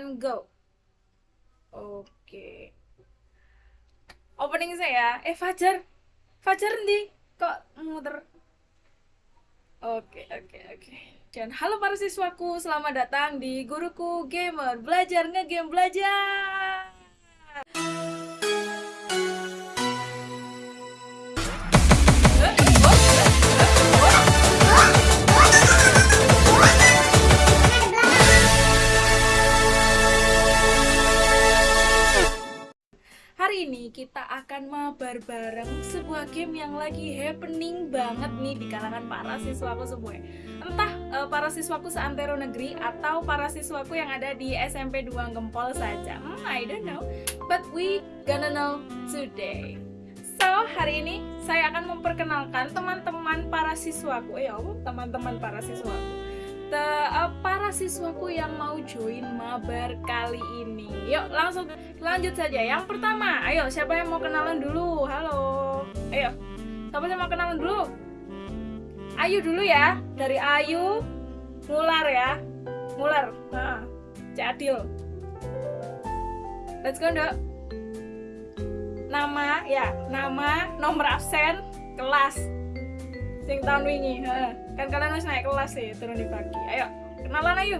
and go. Oke. Opening saya. Eh Fajar. Fajar nih kok muter. Oke, oke, oke. Dan halo para siswaku, selamat datang di Guruku Gamer. Belajar ngegame belajar. Ini kita akan mabar bareng sebuah game yang lagi happening banget nih di kalangan para siswaku semua. Entah uh, para siswaku seantero negeri atau para siswaku yang ada di SMP 2 Gempol saja. Hmm, I don't know, but we gonna know today. So, hari ini saya akan memperkenalkan teman-teman para siswaku. Eh, apa? Teman-teman para siswaku uh, para siswaku yang mau join mabar kali ini. Yuk langsung lanjut saja. Yang pertama, ayo siapa yang mau kenalan dulu? Halo. Ayo. Siapa yang mau kenalan dulu? Ayu dulu ya. Dari Ayu Mular ya. Mular. Nah, Cadil. Let's go, Dok. Nama ya, nama, nomor absen, kelas. Sing tahun wingi, heeh kan kalian harus naik kelas sih turun di pagi. Ayo kenalan ayo.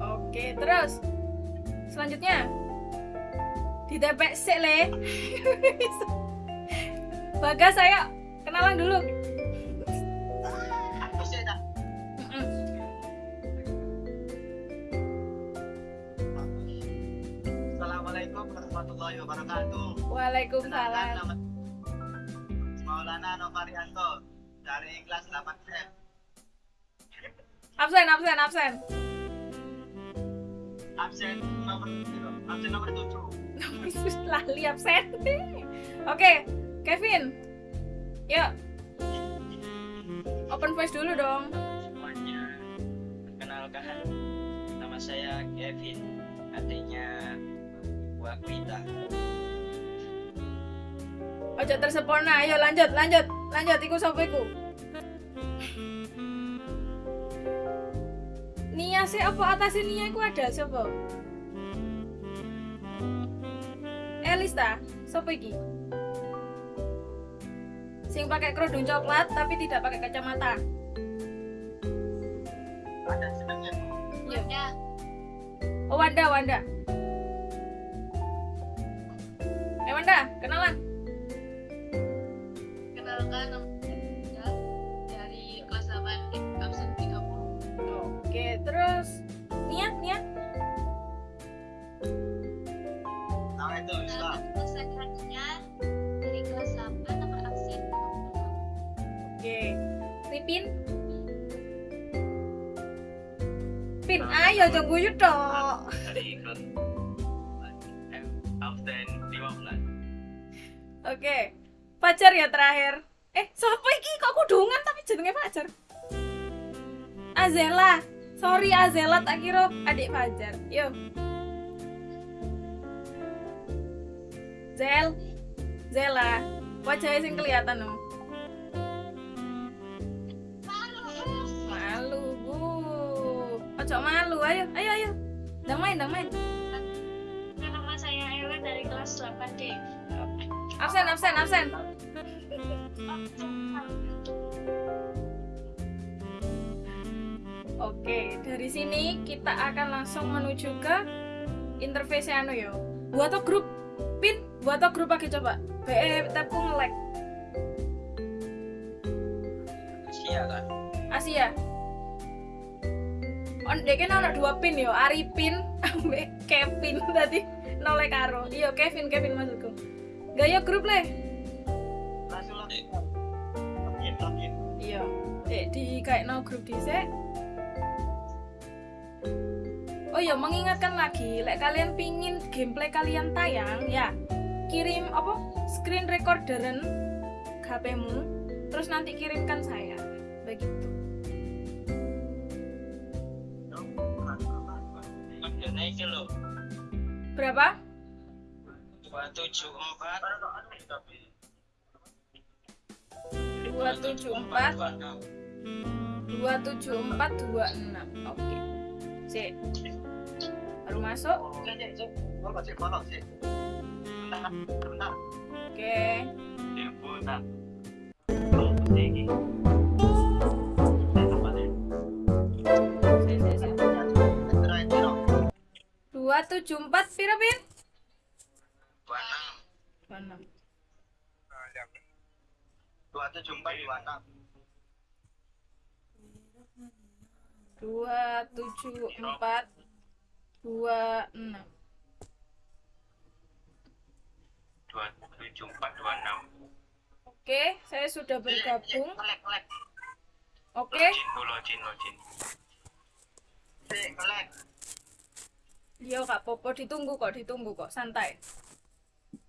Oke terus. Selanjutnya. Di TPC le. Bagas saya kenalan dulu Assalamualaikum warahmatullahi wabarakatuh. Waalaikumsalam. Maulana Novarianto dari kelas 8 Absen, absen, absen. Absen nomor absen nomor 7. Nomor lali absen. Oke, Kevin. Yuk. Open voice dulu dong. semuanya perkenalkan nama saya Kevin artinya Wakwita Ojo tersempurna. Ayo lanjut, lanjut, lanjut. Iku sapa iku? Nia sih apa atas Nia iku ada sapa? Elista, sapa iki? Sing pakai kerudung coklat tapi tidak pakai kacamata. Ada senangnya. Ya. Oh Wanda, Wanda. Wanda, kenalan. kenalkan nama saya dari kelas 8 absen 30 Oke, terus Nia, Nia. Nah itu Islam. selanjutnya dari kelas 8 nomor absen Oke. Ripin. Pin, ayo jangan guyu tok. 15 Oke. Pacar ya terakhir. Eh, siapa iki kok kudungan tapi jenenge Fajar? Azela. Sorry Azela tak kira adik Fajar. Yo. Zel. Zela. Wajahnya sing kelihatan dong. Malu, Bu. Ojo malu, ayo, ayo, ayo. Dang main, dang main. nama saya Ella dari kelas 8 D Absen, absen, absen. Oke, dari sini kita akan langsung menuju ke interface anu yo. Buat grup pin, buat grup pakai coba. BE tabku nge-lag. Asia kan Asia. On dek kan ada dua pin yo, Arifin ambek Kevin tadi nolek karo. Iya, Kevin, Kevin maksudku. Gaya grup le. Langsung login. Login, login. Iya. Dek di kayak no grup dhisik. Oh iya, mengingatkan lagi, lek kalian pingin gameplay kalian tayang, ya kirim apa screen recorderen HP-mu, terus nanti kirimkan saya, begitu. Berapa? 274 274 274 27426. Oke. Sik. Baru masuk. Cek, cek, cek. Follow, cek, follow, cek. Bentar, bentar. Oke. Oh, tinggi. Sik, sik, Ciro. 274 piro, Pin? 26. 26. Dua tujuh empat dua enam. dua tujuh empat dua enam 27426. oke saya sudah bergabung oke Login, login, login. Yo kak Popo ditunggu kok ditunggu kok santai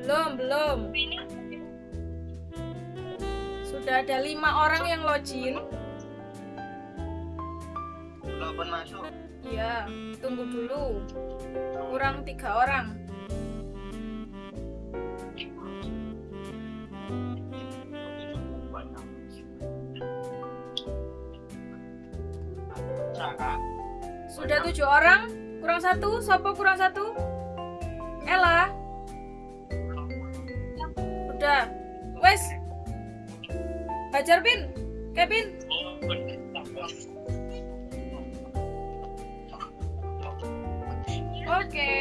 belum belum sudah ada lima orang yang login Belum masuk. Iya, tunggu dulu. Kurang tiga orang. Sudah tujuh orang. Kurang satu. Sopo kurang satu? Ella. Udah. Wes. Hajar pin. Kevin. Oke.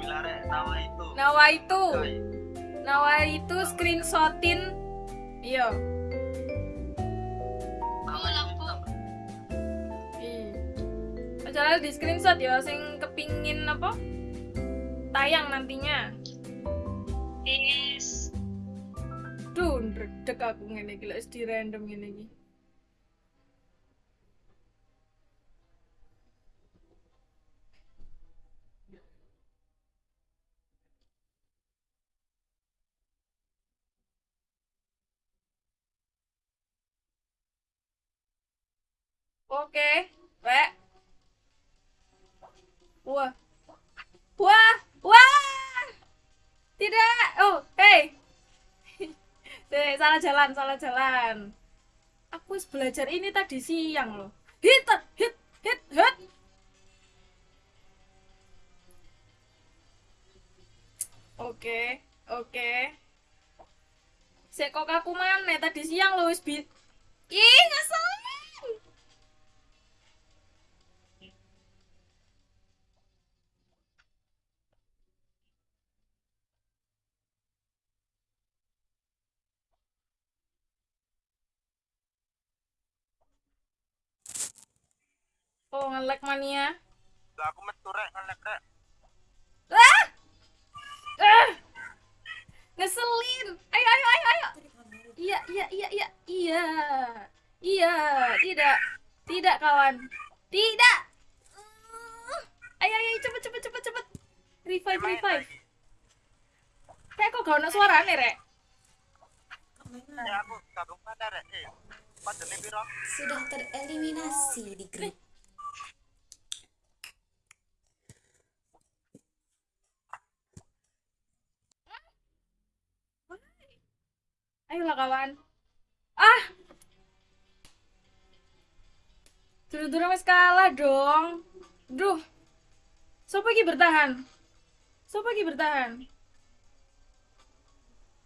Rek. Nama itu. Nawa itu. Nawa itu screenshotin. Iya. Iya. Acara di screenshot ya, sing kepingin apa? Tayang nantinya. Yes. Duh, ndredeg aku ngene iki lek di random ngene iki. Oke, Wek. Wah. Wah, wah. Tidak. Oh, hey. Dek, salah jalan, salah jalan. Aku belajar ini tadi siang loh. Hit, hit, hit, hit. Oke, oke. Sek kok aku mana tadi siang loh wis. Ih, ngeselin. Oh, nge-lag mania. Lah, aku metu rek ngelek rek. Ah! Ah! Ngeselin. Ayo, ayo, ayo, ayo. Iya, iya, iya, iya, iya. Iya, tidak. Tidak, kawan. Tidak. Uh. Ayo, ayo, cepet, cepet, cepet, cepet. Revive, revive. Kayak kok gak ada suara nih, Rek? Ya aku gabung pada rek. Eh, sudah tereliminasi di grup. Ayolah, kawan. Ah! Dulu-dulu wis kalah dong. Duh. Siapa lagi bertahan? Siapa lagi bertahan?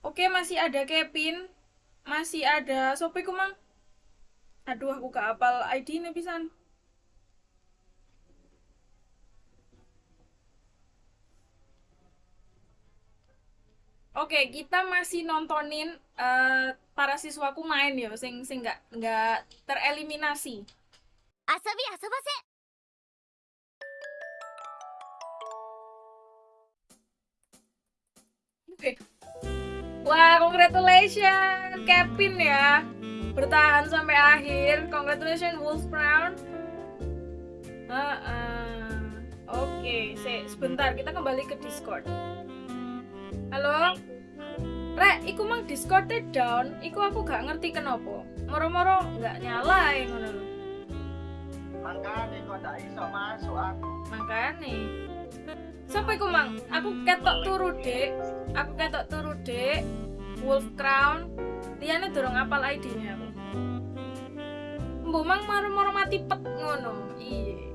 Oke, masih ada Kevin. Masih ada Sopi kumang. Aduh, aku gak apal ID-nya pisan. Oke, okay, kita masih nontonin uh, para siswaku main ya, sing sing nggak nggak tereliminasi. Asobi asobase. Oke. Wah, congratulations Kevin ya. Bertahan sampai akhir. Congratulations Wolf Brown. Uh, uh. Oke, okay. Sebentar kita kembali ke Discord. Halo? Rek, iku mang Discordnya down, iku aku gak ngerti kenapa. Moro-moro gak nyala ya ngono lho. Makanya kok ndak iso masuk aku. Makane. Sampai iku mang, aku ketok turu dek, aku ketok turu dek. Wolf Crown, liyane durung apal ID-nya aku. Mbok mang moro-moro mati pet ngono. Iya.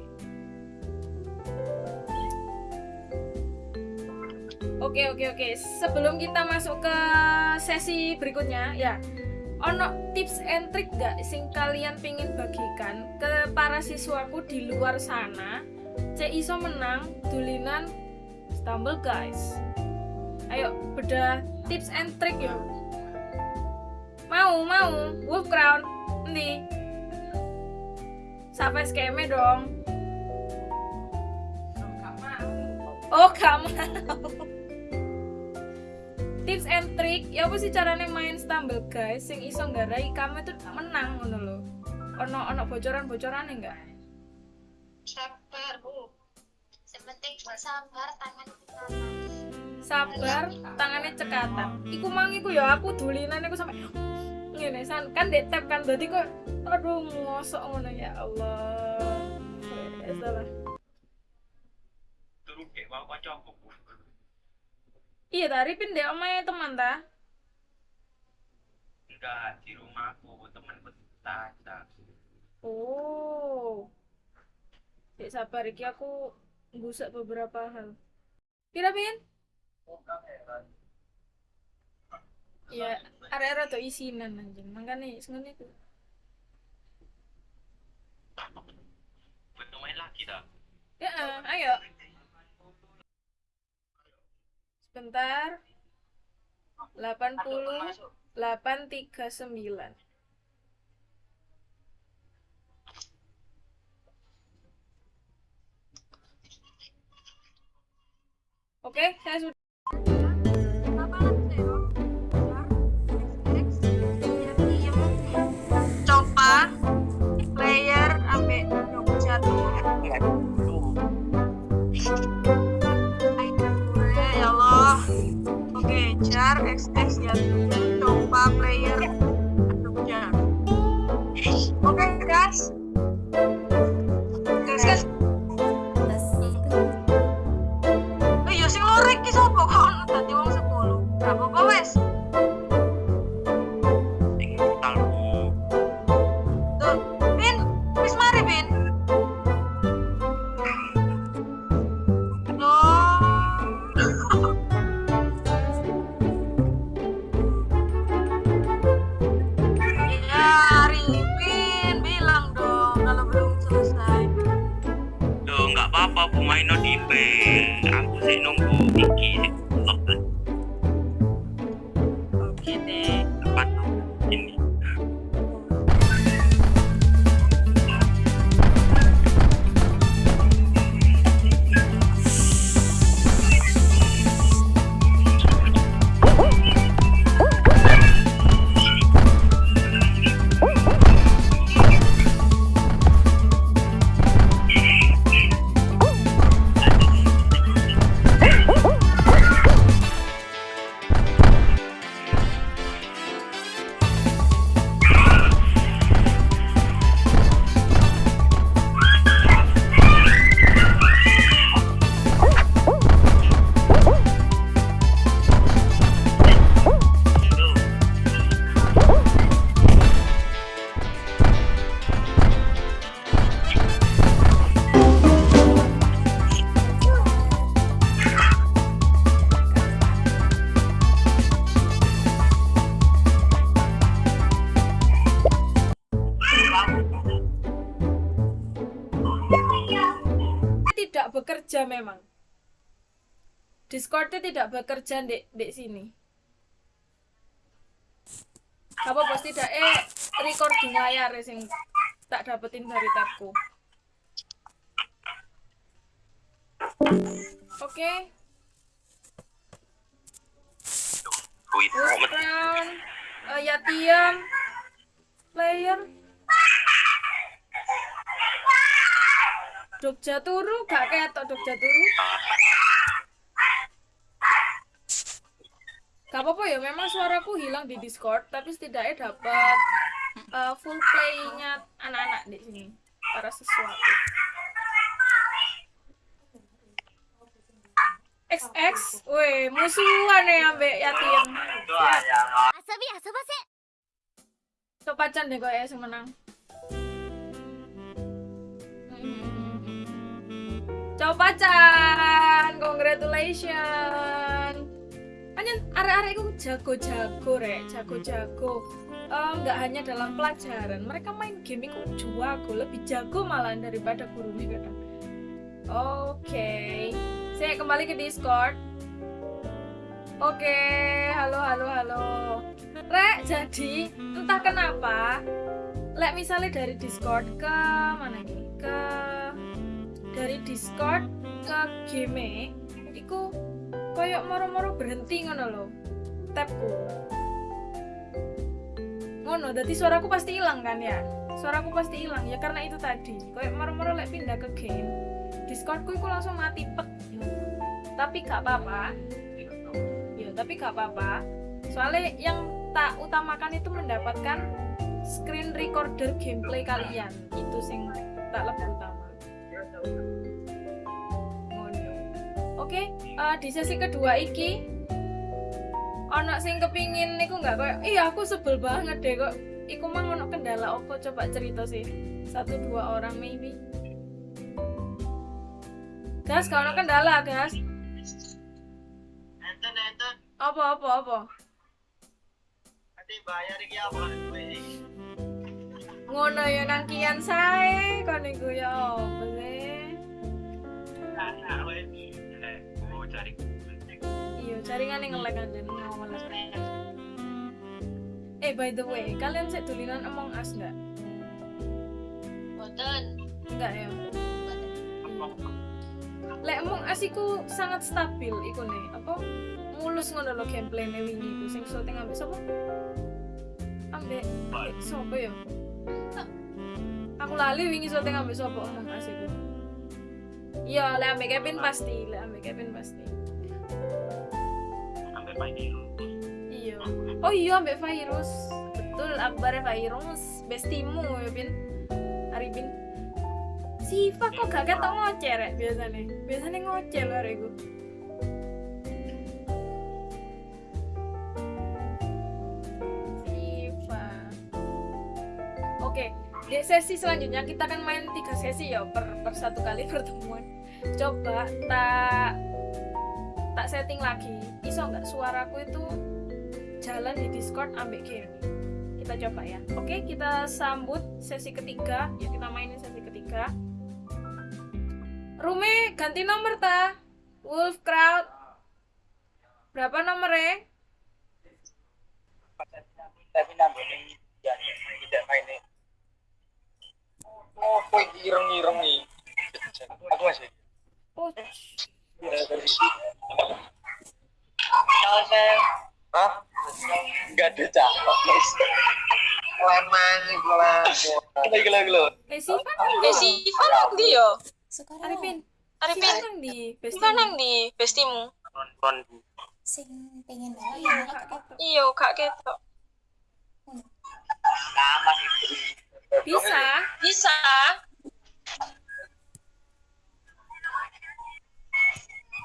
Oke oke oke. Sebelum kita masuk ke sesi berikutnya, ya. Ono tips and trick gak sing kalian pingin bagikan ke para siswaku di luar sana? Cek iso menang dulinan stumble guys. Ayo beda tips and trick ya. Mau mau Wolf Crown Endi? Sampai skeme dong. Oh, gak mau. Tips and trick, ya apa sih caranya main stumble guys sing iso nggarai kamu itu menang ngono lho. Ono ono bocoran-bocoran enggak? Sabar, Bu. Sepenting sabar tangan kita Sabar, tangannya cekatan. Iku mang iku ya aku dulinan iku sampai ngene san kan dek tap kan berarti kok aduh ngosok ngono ya Allah. Salah. Turu dek wae kancaku. Iya tadi pindah omae teman ta. Enggak di rumahku temanku tata. Oh. Cek sabar iki aku ngusak beberapa hal. Pira pin? Ya, area-area tuh isinan anjing. Makanya iku. Betul main lagi dah. Ya, ayo. Sebentar. 80 839. Oke, saya sudah oke jar xx ya coba player Discordnya tidak bekerja dek dek sini. Apa bos tidak eh recording layar ya, sing tak dapetin dari tabku. Oke. Yatian player Jogja turu gak ketok Jogja turu Gak apa-apa ya, memang suaraku hilang di Discord, tapi setidaknya dapat uh, full play-nya anak-anak di sini. Para sesuatu. XX, weh, musuhan ya ambek yatim. Doa ya. Coba can deh kok ya sing menang. Coba Chan, congratulations. Hanya arek-arek itu jago-jago rek, jago-jago. Eh, nggak hanya dalam pelajaran, mereka main game itu jago, lebih jago malah daripada gurunya kadang. Oke, saya kembali ke Discord. Oke, halo, halo, halo. Rek, jadi entah kenapa, lek misalnya dari Discord ke mana ini? Ke dari Discord ke game, iku koyok moro-moro berhenti ngono lho. Tabku. Ngono, jadi suaraku pasti hilang kan ya? Suaraku pasti hilang ya karena itu tadi. Koyok moro-moro lek pindah ke game, Discordku itu langsung mati pet. Tapi gak apa-apa. Ya, tapi gak apa-apa. Soalnya yang tak utamakan itu mendapatkan screen recorder gameplay kalian. Itu sing tak lebih utama. Oke, eh, di sesi kedua iki ono sing kepingin niku nggak? Koyo iya aku sebel banget deh kok iku mah ono kendala opo coba cerita sih satu dua orang maybe. Gas kalau kendala gas. Enten enten. apa apa apa? Nanti bayar iki apa? Ngono ya nangkian sae kon niku ya apa sih Cari iya jaringan yang ngelek aja ngawal eh by the way kalian saya tulisan Among Us nggak? Boten. nggak ya? Lek Among Us iku sangat stabil iku nih apa? Mulus ngono lho gameplayne wingi iku sing syuting ambek sapa? Ambek ambek sapa ya? Aku lali wingi syuting ambek sapa Among Us iku iya lek ambek Kevin pasti lek ambek Kevin pasti. Sampai pagi iya. Oh iya ambek virus betul akbar virus bestimu ya bin. Arifin Siva kok gak ketok ngoceh rek biasanya? Biasanya ngoceh lho rek oke di sesi selanjutnya kita akan main tiga sesi ya per, per satu kali pertemuan coba tak tak setting lagi iso nggak suaraku itu jalan di discord ambek game kita coba ya oke kita sambut sesi ketiga ya kita mainin sesi ketiga Rumi ganti nomor ta Wolf Crowd berapa nomornya Tapi tidak. Oh, kowe ireng-ireng nih. Aku masih. Oh Kalau saya Hah? Enggak ada cakep. Leman kelas. Gila gila gila. eh Siva nang Eh si Ivan nang ndi yo? Sekarang Arifin Arifin, Siva nang di Ivan nang ndi bestimu? nonton sing pengen banget iya ya, Kak Keto. Iya, gak ketok. Itu. bisa Bisa. Enggak aku kopi aku semua. enam Berapa? tiga Tiga satu satu sembilan sembilan delapan delapan. tiga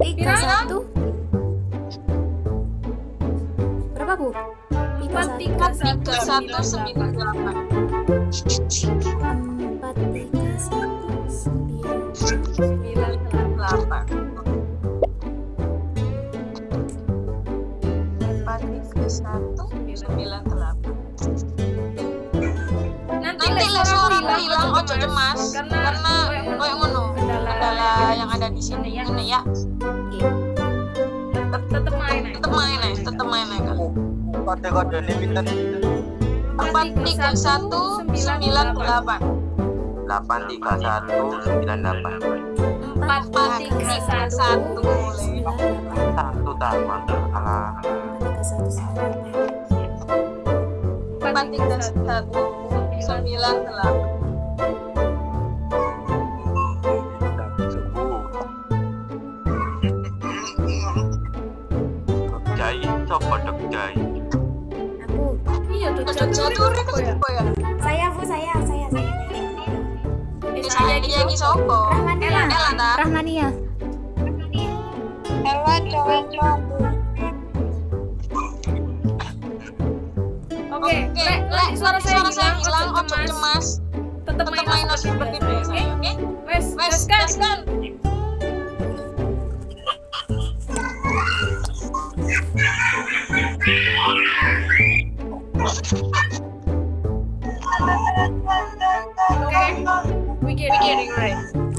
Pira? satu berapa bu tiga tiga Tiga satu sembilan delapan. Ojo cemas karena karena koyo ngono. kendala yang ada di sini ya. ini ya. tetep tetep main aja. Tetep main tetep main aja. Kode-kode ini pinter. empat tiga satu sembilan delapan. delapan. Tiga satu sembilan delapan. Empat tiga satu satu. tahu alah. Empat tiga satu sembilan delapan ya? Saya Bu, saya, saya, saya. Saya dia ki sopo. Rahmania. Ella ta? Rahmania. Ella cowok oke Oke, lek lek suara saya hilang hilang, cemas. Tetap main seperti biasa, ya, oke? wes Wes, wes kan gaskan. oke we get it right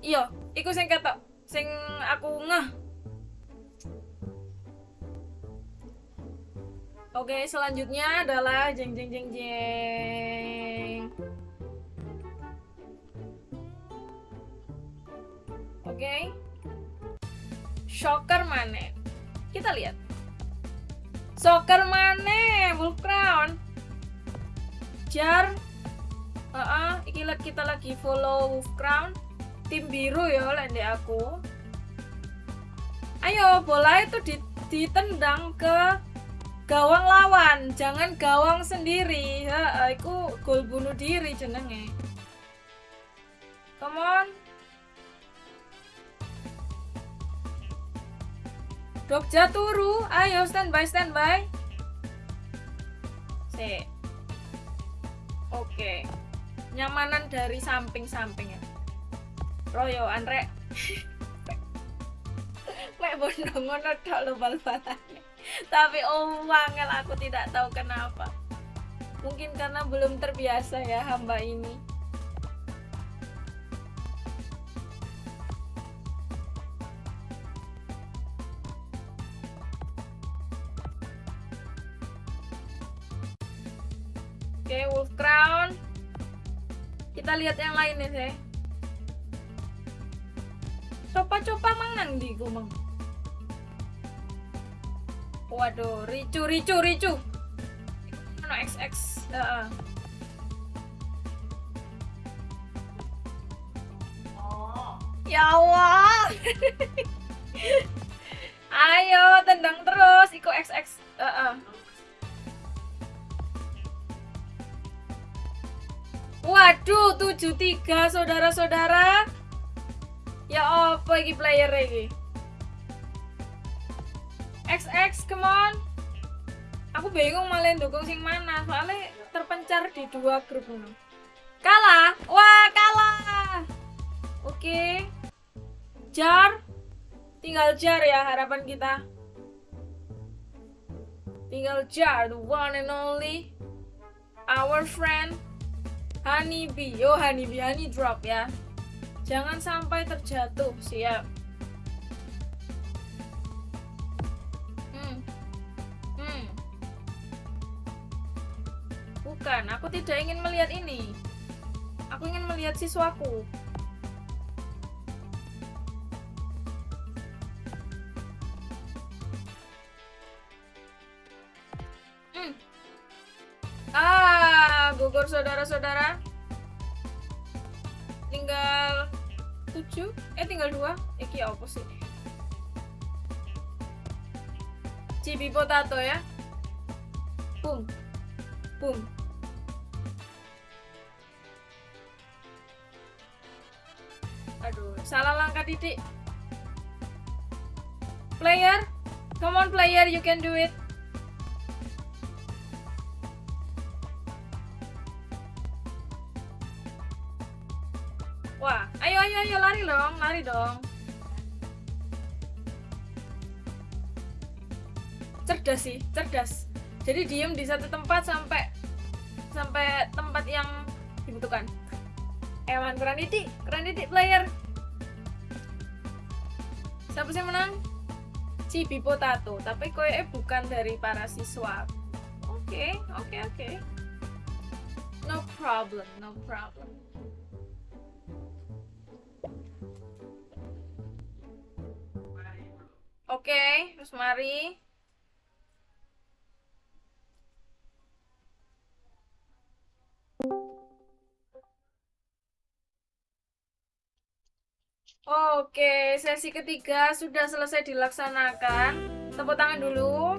Iya, iku sing ketok, sing aku ngeh. Oke, selanjutnya adalah jeng jeng jeng jeng. Oke. Shocker mana? Kita lihat. Shocker mana? Wolf Crown. Jar. Heeh, iki lagi kita lagi follow Wolf Crown. Tim biru ya lende aku. Ayo, bola itu di- ditendang ke gawang lawan, jangan gawang sendiri. Heeh, iku gol bunuh diri jenenge. Come on. Dokja turu, ayo standby standby. Si. Oke. Nyamanan dari samping-samping ya. Royo Andre. Mek bondo ngono tok lho bal-balane. Tapi oh aku tidak tahu kenapa. Mungkin karena belum terbiasa ya hamba ini. Oke, Wolf Crown. Kita lihat yang lainnya sih. Coba-coba mang nang di gumeng. Waduh, ricu, ricu, ricu. Ano XX. Heeh. Ya Allah. Ayo, tendang terus. Iko XX. Heeh. Waduh, 73 saudara-saudara. Ya apa iki player iki? XX, come on. Aku bingung malah dukung sing mana, soalnya terpencar di dua grup ngono. Kalah? Wah, kalah. Oke. jar tinggal jar ya harapan kita tinggal jar the one and only our friend honeybee yo honeybee honey drop ya jangan sampai terjatuh siap. Hmm. Hmm. Bukan aku tidak ingin melihat ini. Aku ingin melihat siswaku. Hmm. Ah, gugur saudara-saudara. Tinggal 7, eh tinggal 2. Iki apa sih? Cibi potato ya. Boom. Boom. Aduh, salah langkah titik. Player, come on player, you can do it. Lari dong, lari dong. Cerdas sih, cerdas. Jadi diem di satu tempat sampai sampai tempat yang dibutuhkan. Ewan keren titik, keren titik player. Siapa sih menang? Cibi Potato, tapi koe bukan dari para siswa. Oke, oke, oke. No problem, no problem. Oke, terus mari. Oke, sesi ketiga sudah selesai dilaksanakan. Tepuk tangan dulu.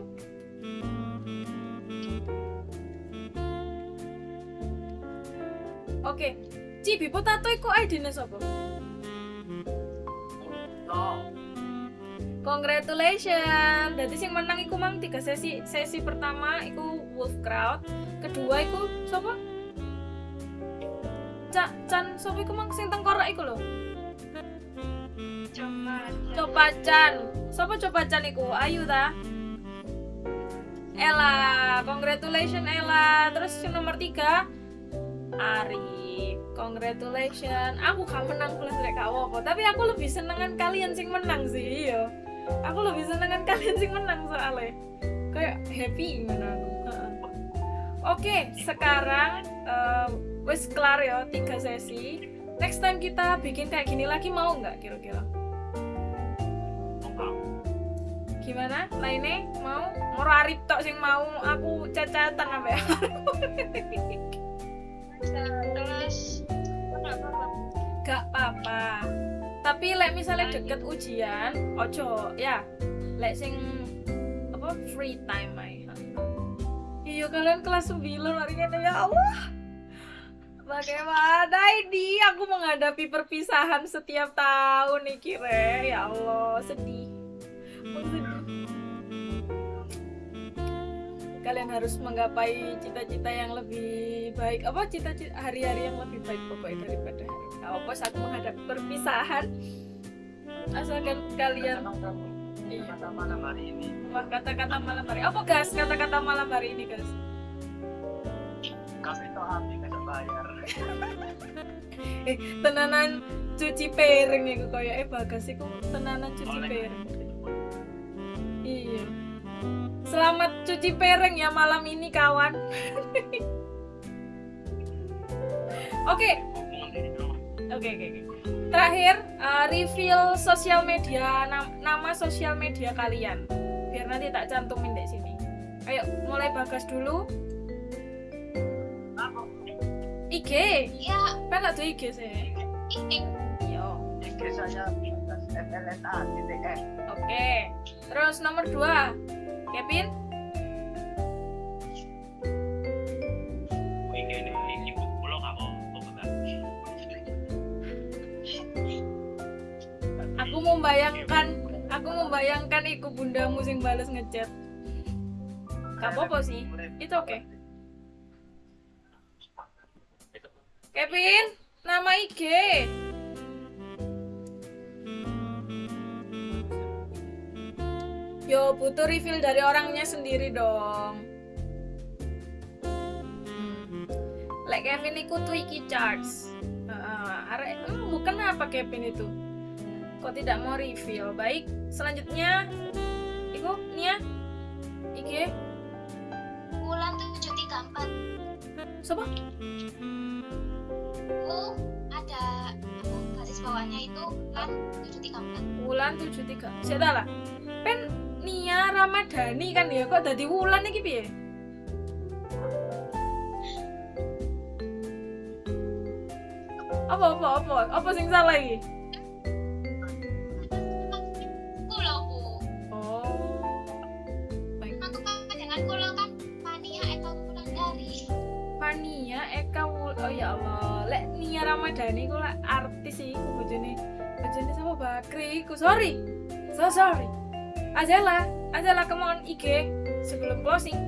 Oke, Cibi Potato iku ID-ne sapa? Congratulations. Jadi sing menang iku mang tiga sesi. Sesi pertama iku Wolf Crowd, kedua iku sapa? Cak Chan sapa iku mang sing tengkorak iku lho. Coba. Coba Chan. Sapa coba Chan iku? Ayu ta? Ella, congratulations Ella. Terus yang nomor tiga Ari, congratulations. Aku gak menang plus rek apa tapi aku lebih senengan kalian sing menang sih, iya. Aku lebih senengan kalian sing menang soalnya. Kayak happy ngono aku. Oke, sekarang eh, wis kelar ya tiga sesi. Next time kita bikin kayak gini lagi mau nggak kira-kira? Gimana? Lainnya mau? Moro Arif tok sing mau aku cacatan apa ya? Terus. Gak apa-apa. Tapi lek misalnya deket ujian, ojo ya. Lek sing apa free time ae. Iya kalian kelas 9 hari ini ya Allah. Bagaimana ini aku menghadapi perpisahan setiap tahun nih kira ya Allah sedih. Aku sedih. Kalian harus menggapai cita-cita yang lebih baik apa cita-cita hari-hari yang lebih baik pokoknya daripada hari ini. Apa saat menghadapi perpisahan asalkan kalian Iya. Kata malam hari ini. Wah kata-kata malam hari apa gas kata-kata malam hari ini gas Kasih tau api kasih bayar. eh tenanan cuci piring iku koyo eh bagas iku tenanan cuci piring iya selamat cuci piring ya malam ini kawan oke oke oke oke. terakhir uh, reveal sosial media nam- nama sosial media kalian biar nanti tak cantumin di sini ayo mulai bagas dulu Apa? IG Ya, kan ada IG sih ini yo IG saya FLNA TTS. Oke. Terus nomor dua, Kevin. Membayangkan, aku membayangkan iku bundamu sing bales ngechat. Gak apa-apa sih, itu oke. Kevin, nama IG. Yo butuh refill dari orangnya sendiri dong. Like Kevin iku Twiki Charts. Heeh, arek hmm, bukan apa Kevin itu? Kok tidak mau refill? Baik, selanjutnya iku Nia. Iki Bulan 734 siapa? ku ada apa, garis bawahnya itu kan 734 Wulan 73. Saya tahu lah. Pen Nia Ramadhani kan ya kok dadi Wulan iki piye? Apa apa apa? Apa sing salah iki? Ramadhani ku lek artis iku bojone. Bojone sama Bakri iku. Sorry. So sorry. Azela, Azela come on IG sebelum closing.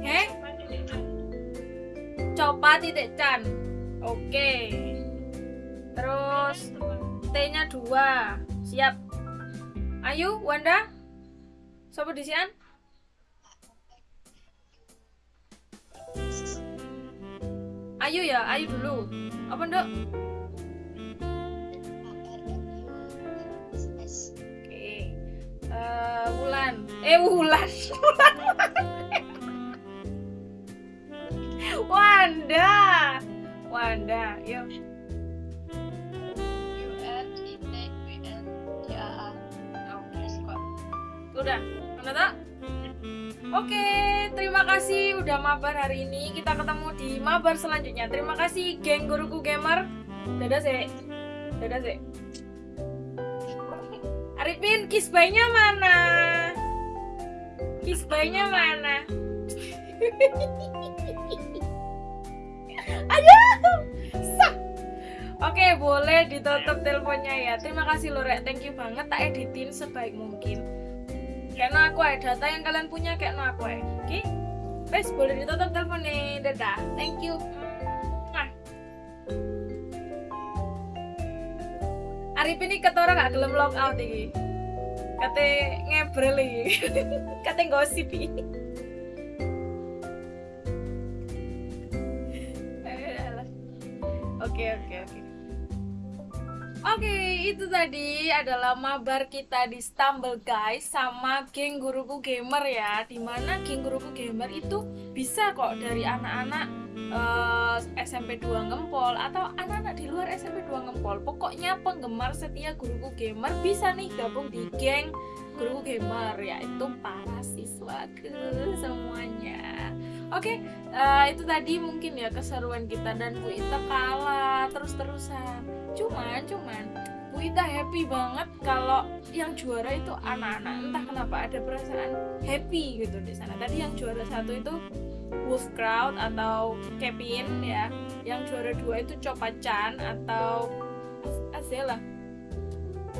Heh? Coba titik can. Oke. Terus T-nya dua. Siap. Ayu, Wanda. Sopo disian? Ayu ya, Ayu dulu. Apa nduk? Oke. Eh, Wulan. Eh, Wulan. Wanda. Wanda, yuk. Udah, udah tak? Oke, terima kasih udah mabar hari ini. Kita ketemu di mabar selanjutnya. Terima kasih geng guruku gamer. Dadah sih. Dadah sih. Arifin, kiss mana? Kiss mana? Aduh. Sah. Oke, boleh ditutup teleponnya ya. Terima kasih Lorek, thank you banget. Tak editin sebaik mungkin. Karena aku ada data yang kalian punya kayak no aku. Oke? Wes, boleh ditutup teleponnya. Dadah. Thank you. Mwah. Arif ini ketora gak gelem log out iki. Kate ngebrel iki. Kate gosip. Itu tadi adalah mabar kita di Stumble guys sama geng guruku gamer ya. Di mana geng guruku gamer itu bisa kok dari anak-anak eh, SMP 2 ngempol atau anak-anak di luar SMP 2 ngempol. Pokoknya penggemar setia guruku gamer bisa nih gabung di geng guruku gamer yaitu para siswaku semuanya. Oke, eh, itu tadi mungkin ya keseruan kita dan Bu Ita kalah terus-terusan. Cuman, cuman Bu Ita happy banget kalau yang juara itu anak-anak. Entah kenapa ada perasaan happy gitu di sana. Tadi yang juara satu itu Wolf Crowd atau Kevin ya. Yang juara dua itu Copacan atau Azela.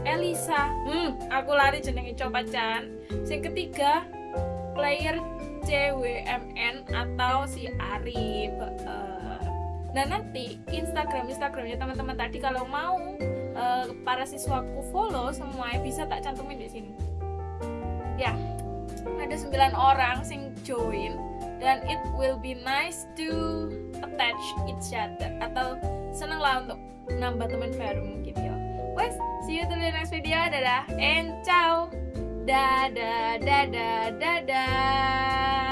Elisa. Hmm, aku lari jenenge Copacan. Yang ketiga player CWMN atau si Arif. Eh, Nah nanti Instagram Instagramnya teman-teman tadi kalau mau eh, para siswaku follow semuanya bisa tak cantumin di sini. Ya, ada 9 orang sing join dan it will be nice to attach each other atau seneng lah untuk nambah teman baru mungkin ya. Wes, see you till the next video. Dadah and ciao. Dadah, dadah, dadah.